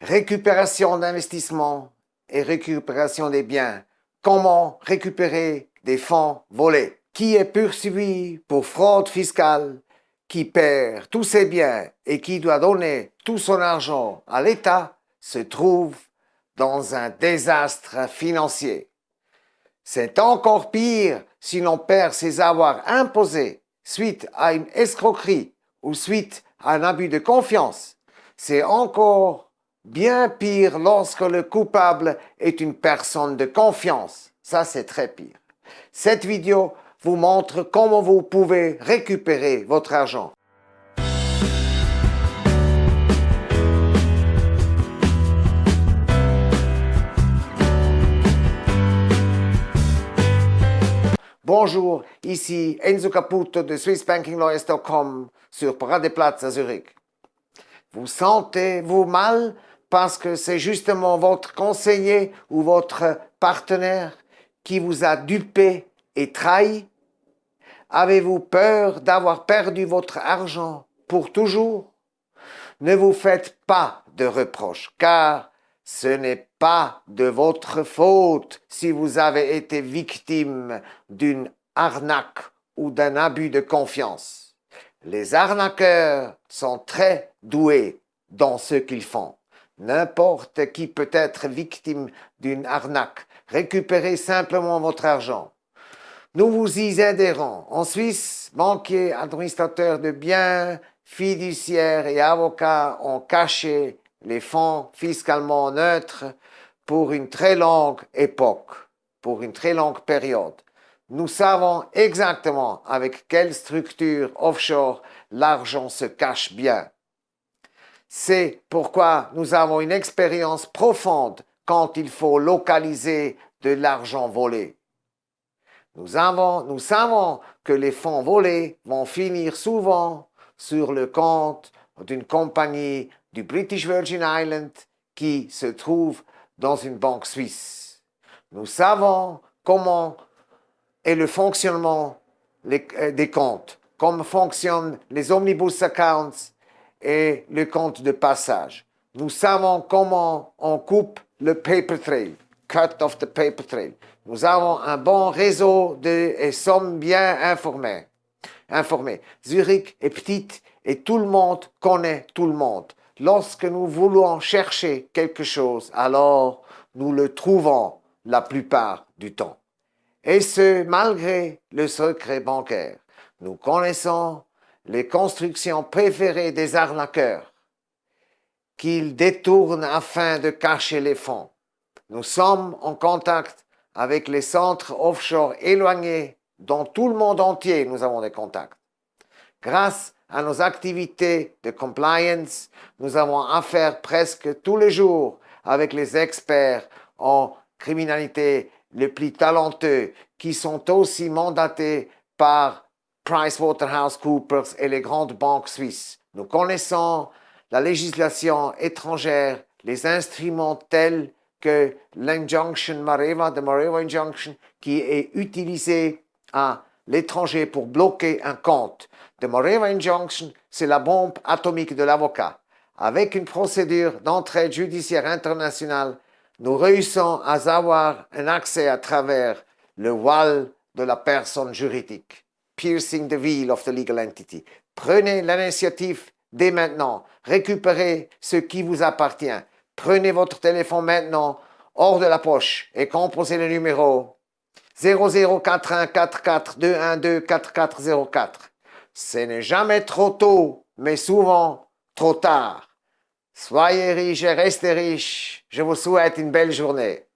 récupération d'investissement et récupération des biens. Comment récupérer des fonds volés? Qui est poursuivi pour fraude fiscale qui perd tous ses biens et qui doit donner tout son argent à l'État se trouve dans un désastre financier. C'est encore pire si l'on perd ses avoirs imposés suite à une escroquerie ou suite à un abus de confiance. C'est encore bien pire lorsque le coupable est une personne de confiance. Ça, c'est très pire. Cette vidéo vous montre comment vous pouvez récupérer votre argent. Bonjour, ici Enzo Caputo de SwissBankingLawyers.com sur Paradeplatz à Zurich. Vous sentez-vous mal? Parce que c'est justement votre conseiller ou votre partenaire qui vous a dupé et trahi Avez-vous peur d'avoir perdu votre argent pour toujours? Ne vous faites pas de reproches, car ce n'est pas de votre faute si vous avez été victime d'une arnaque ou d'un abus de confiance. Les arnaqueurs sont très doués dans ce qu'ils font. N'importe qui peut être victime d'une arnaque. Récupérez simplement votre argent. Nous vous y aiderons. En Suisse, banquiers, administrateurs de biens, fiduciaires et avocats ont caché les fonds fiscalement neutres pour une très longue époque, pour une très longue période. Nous savons exactement avec quelle structure offshore l'argent se cache bien. C'est pourquoi nous avons une expérience profonde quand il faut localiser de l'argent volé. Nous, avons, nous savons que les fonds volés vont finir souvent sur le compte d'une compagnie du British Virgin Islands qui se trouve dans une banque suisse. Nous savons comment est le fonctionnement euh, des comptes, comment fonctionnent les omnibus accounts et le compte de passage. Nous savons comment on coupe le paper trail, cut off the paper trail. Nous avons un bon réseau de, et sommes bien informés. informés. Zurich est petite et tout le monde connaît tout le monde. Lorsque nous voulons chercher quelque chose, alors nous le trouvons la plupart du temps. Et ce, malgré le secret bancaire. Nous connaissons les constructions préférées des arnaqueurs qu'ils détournent afin de cacher les fonds. Nous sommes en contact avec les centres offshore éloignés dans tout le monde entier, nous avons des contacts. Grâce à nos activités de compliance, nous avons affaire presque tous les jours avec les experts en criminalité les plus talentueux qui sont aussi mandatés par PricewaterhouseCoopers et les grandes banques suisses. Nous connaissons la législation étrangère, les instruments tels que l'injunction Mareva, de Mareva Injunction, qui est utilisé à l'étranger pour bloquer un compte. The Moreva Injunction, c'est la bombe atomique de l'avocat. Avec une procédure d'entraide judiciaire internationale, nous réussissons à avoir un accès à travers le voile de la personne juridique. Piercing the veil of the legal entity. Prenez l'initiative dès maintenant. Récupérez ce qui vous appartient. Prenez votre téléphone maintenant hors de la poche et composez le numéro 004144 Ce n'est jamais trop tôt, mais souvent trop tard. Soyez riches et restez riches. Je vous souhaite une belle journée.